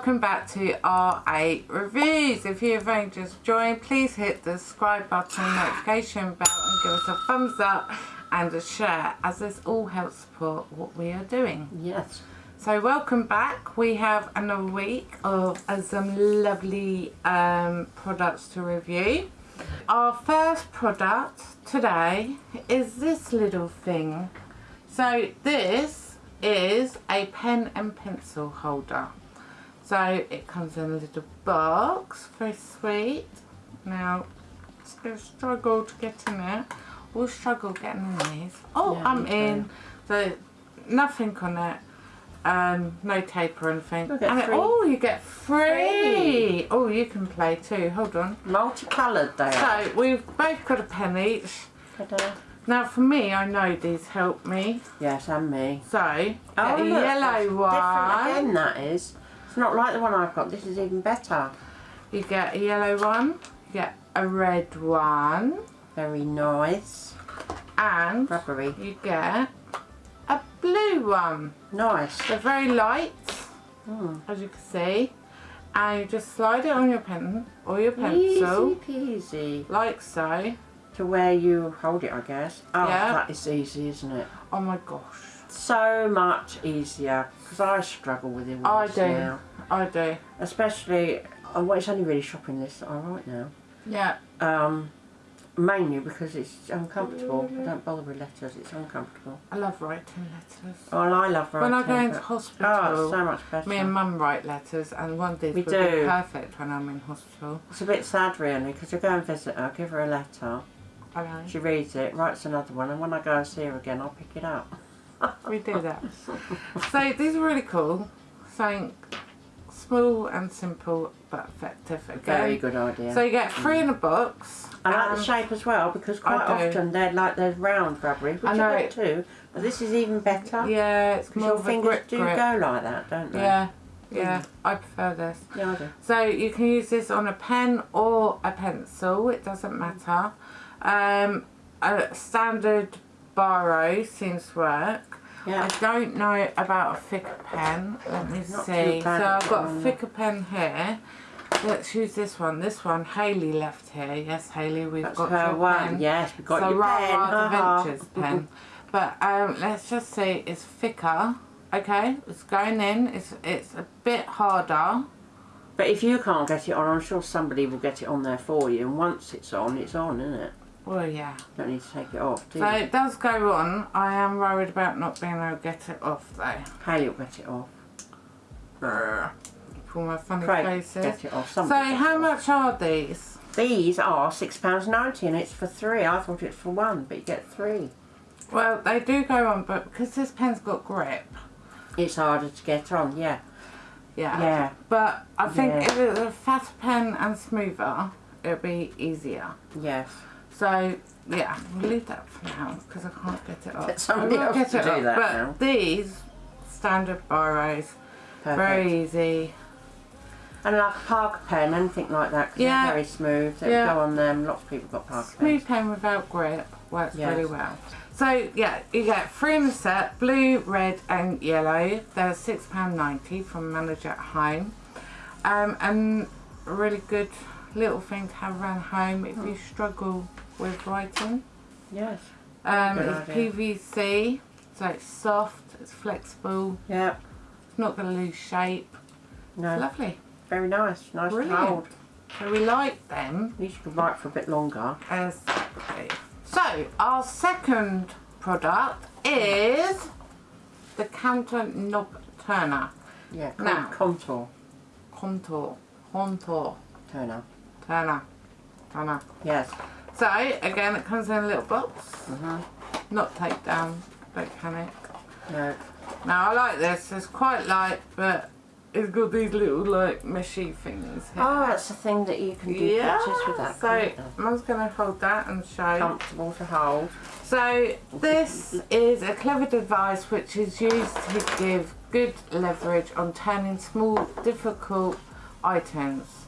Welcome back to R8 Reviews. If you have only just joined, please hit the subscribe button, notification bell and give us a thumbs up and a share as this all helps support what we are doing. Yes. So welcome back. We have another week of uh, some lovely um, products to review. Our first product today is this little thing. So this is a pen and pencil holder. So it comes in a little box, very sweet. Now it's going to struggle to get in there. We'll struggle getting in these. Oh, Yeah, I'm in. too. So nothing on it. Um, no tape or anything. And it- oh, you get free. Free. Oh, you can play too. Hold on. Multicoloured they are. So we've both got a pen each. Now for me, I know these help me. Yes, and me. So, Oh, a look, yellow that's Different one. again, that is. It's not like the one I've got. This is even better. You get a yellow one. You get a red one. Very nice. And Rubbery. you get a blue one. Nice. They're very light, Hmm. as you can see. And you just slide it on your pen or your pencil, Easy peasy. like so. To where you hold it, I guess. Oh, Yeah. that is easy, isn't it? Oh my gosh. So much easier. Because I struggle with it I do. now. I do. Especially, oh, well, it's only really shopping lists that I write now. Yeah. Um, mainly because it's uncomfortable. I don't bother with letters, it's uncomfortable. I love writing letters. Well, I love writing. When I go into hospital, Oh, so much better. me and mum write letters and one these We would be perfect when I'm in hospital. It's a bit sad really because I go and visit her, give her a letter, know. she reads it, writes another one, and when I go and see her again, I'll pick it up. We do that. so these are really cool. Something small and simple but effective again. Very good idea. So you get three in a box. I like the shape as well because quite often they're like those round rubbery, which I know. like too. But this is even better. Yeah, it's more your of a fingers grip do grip. go like that, don't they? Yeah, yeah, I prefer this. Yeah, I do. So you can use this on a pen or a pencil, it doesn't matter. Um, a standard seems to work. Yeah. I don't know about a thicker pen. Let me Not see. So I've got a thicker pen here. Let's use this one. This one Haley left here. Yes, Haley, we've That's got her your one. pen. Yes, we've got so your pen. Ra the haha. Pen. But um, let's just say it's thicker. Okay, it's going in. It's it's a bit harder. But if you can't get it on, I'm sure somebody will get it on there for you. And once it's on, it's on, isn't it? Well, yeah. Don't need to take it off, do So you? it does go on. I am worried about not being able to get it off though. Haley will get it off. For my funny Craig, faces. get it off. So Somebody how it off. much are these? These are £6.90 and it's for three. I thought it's for one, but you get three. Well, they do go on, but because this pen's got grip, It's harder to get on, yeah. yeah. Yeah. But I think Yeah. if it's a fatter pen and smoother, it'd be easier. Yes. So yeah, we'll leave that for now because I can't get it off. Get somebody else get to it do that but now. these standard Perfect. very easy. And like a Parker pen, anything like that, because Yeah. they're very smooth. They Yeah. go on them. Lots of people got Parker pen. Smooth pens. pen without grip works Yes. really well. So yeah, you get three in the set, blue, red and yellow. They're £6.90 from Manage at Home. Um, and really good little thing to have around home if you struggle with writing. Yes. Um, it's idea. PVC, so it's soft, it's flexible, Yeah. it's not going to lose shape. No. Lovely. Very nice. Nice Brilliant. to hold. So we like them. At least you can write for a bit longer. as so our second product is the counter knob turner Yeah. Now. Contour contour contour turner. Turner turner Yes. so again it comes in a little box hmm not take down don't panic No. now I like this it's quite light but it's got these little like meshy things here. Oh, that's the thing that you can do pictures with that. so mum's gonna hold that and show Comfortable to hold. So this is a clever device which is used to give good leverage on turning small difficult items.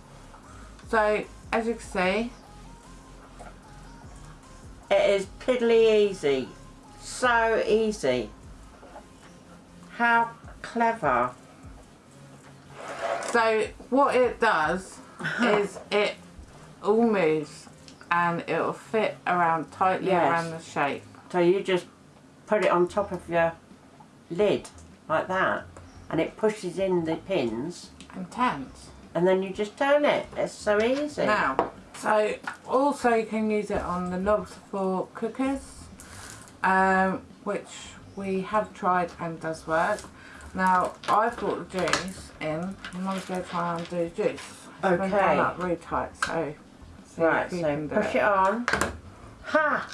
So as you can see, It is piddly easy. So easy. How clever. So what it does is it all moves and it'll fit around tightly Yes. around the shape. So you just put it on top of your lid like that and it pushes in the pins And Intense. And then you just turn it. It's so easy. Now, so also you can use it on the knobs for cookers, um, which we have tried and does work. Now, I've got the juice in, and I'm going to try and do juice. It's Okay. done up really tight, so Right, so push it on. Ha!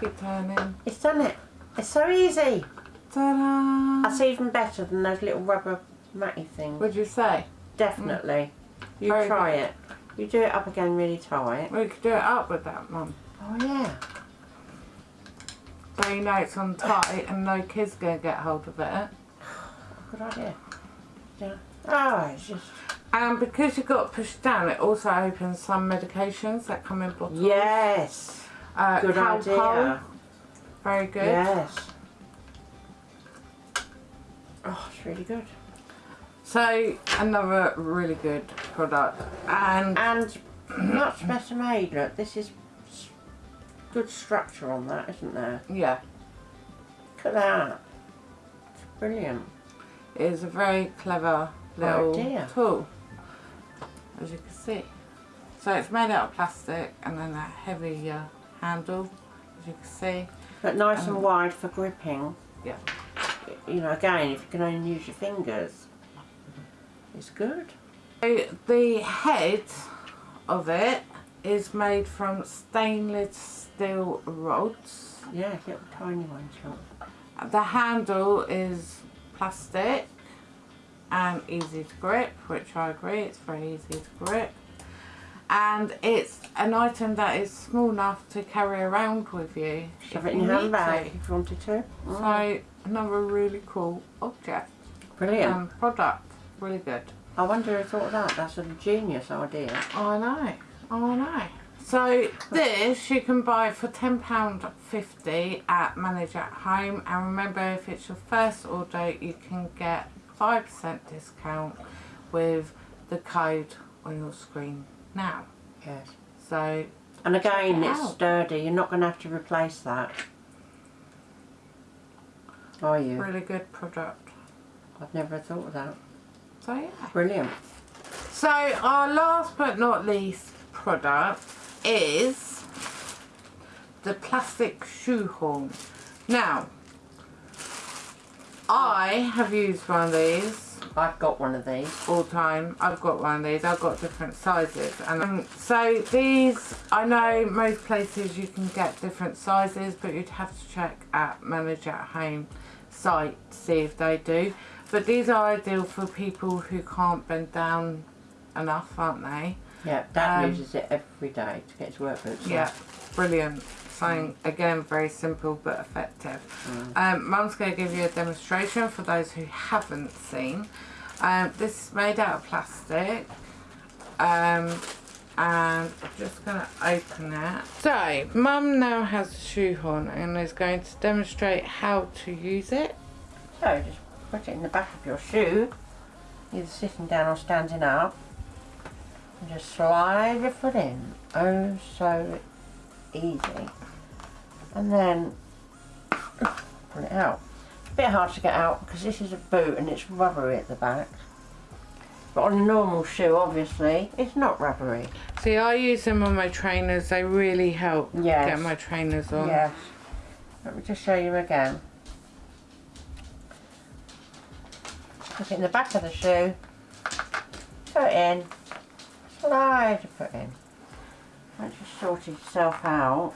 Keep turning. It's done it. It's so easy. Ta-da! That's even better than those little rubber matty things. What'd you say? Definitely. You Very try good. it. You do it up again really tight. We could do it up with that, Mum. Oh yeah. So you know it's on tight and no kid's going to get hold of it. Good idea. Yeah. Oh, it's just. And because you've got pushed down, it also opens some medications that come in bottles. Yes. Uh, Good idea. Very good. Yes. Oh, it's really good. So another really good product. And And much better made. Look, this is good structure on that, isn't there? yeah, Look at that. It's brilliant. it is a very clever little tool, as you can see. So it's made out of plastic and then a heavy uh, handle, as you can see. But nice Um, and wide for gripping. Yeah. You know, again, if you can only use your fingers, it's good. So the head of it is made from stainless steel rods. Yeah, little tiny ones. The handle is plastic and easy to grip, which I agree, it's very easy to grip. And it's an item that is small enough to carry around with you. Shove it in your you handbag if you wanted to. So another really cool object Brilliant. and product. Really good. I wonder who thought of that. That's a genius idea. Oh, I know, oh, I know. So this you can buy for £10.50 at Manage at Home and remember if it's your first order you can get 5% discount with the code on your screen now. Yes. So And again, it it's out. sturdy. You're not going to have to replace that. Are you? really good product. I've never thought of that. So yeah. Brilliant. So our last but not least product is the plastic shoehorn. Now, I have used one of these I've got one of these. all time. I've got one of these. I've got different sizes, and um, so these I know most places you can get different sizes, but you'd have to check at Manage at Home site to see if they do. But these are ideal for people who can't bend down enough, aren't they? Yeah, Dad Um, uses it every day to get his work boots on. Yeah, brilliant. Something again very simple but effective. Um, Mum's going to give you a demonstration for those who haven't seen. Um, this is made out of plastic. Um, and I'm just going to open it. So, Mum now has a shoehorn and is going to demonstrate how to use it. So just put it in the back of your shoe, either sitting down or standing up, and just slide your foot in. Oh, so easy. And then pull it out. It's a bit hard to get out because this is a boot and it's rubbery at the back. But on a normal shoe, obviously, it's not rubbery. See, I use them on my trainers. They really help Yes. get my trainers on. Yes. Let me just show you again. Put it in the back of the shoe. Put it in. Slide your foot in. Once you've sorted yourself out,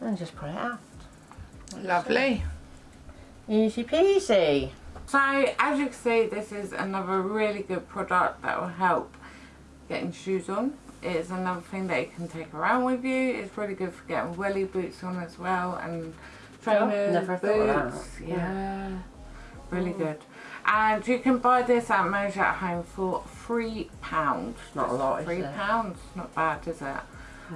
and just pull it out. Lovely. Easy peasy. So as you can see this is another really good product that will help getting shoes on. It's another thing that you can take around with you. It's really good for getting welly boots on as well and oh, trainers, never thought of boots. that. Yeah. Really good. And you can buy this at Manage at Home for three pounds. Not a lot, is Three it? Pounds, not bad, is it?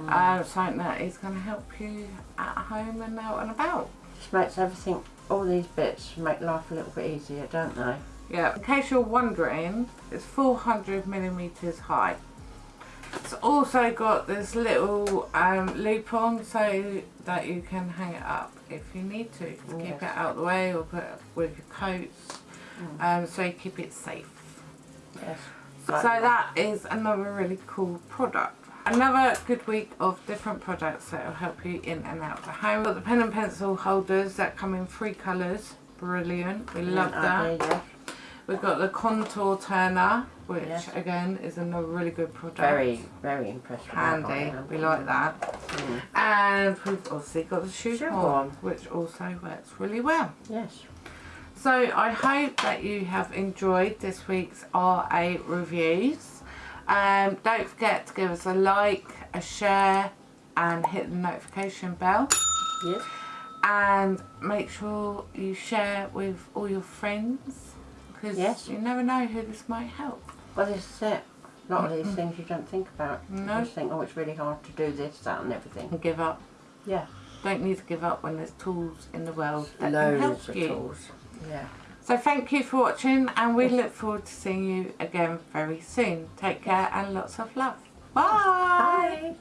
Um, something that is going to help you at home and out and about. Just makes everything all these bits make life a little bit easier, don't they? Yeah, in case you're wondering, it's 400 millimeters high. Also got this little um, loop on so that you can hang it up if you need to. Keep it out of the way or put it with your coats um, so you keep it safe. Yes. So that is another really cool product. Another good week of different products that will help you in and out of the home. We've got the pen and pencil holders that come in three colours. Brilliant. We love that. We've got the contour turner, which again is another really good product. Very, very impressive. handy. We like that. Mm. And we've obviously got the shoe horn, horn. which also works really well. Yes. So I hope that you have enjoyed this week's RA reviews. Um, don't forget to give us a like, a share, and hit the notification bell. Yes. And make sure you share with all your friends because Yes. you never know who this might help. Well, this is it. A lot of these mm-hmm. things you don't think about. No. You just think, oh, it's really hard to do this, that, and everything. And give up. Yeah. Don't need to give up when there's tools in the world that can help Loads of you. tools. Yeah. So thank you for watching and we look forward to seeing you again very soon. Take care and lots of love. Bye. Bye.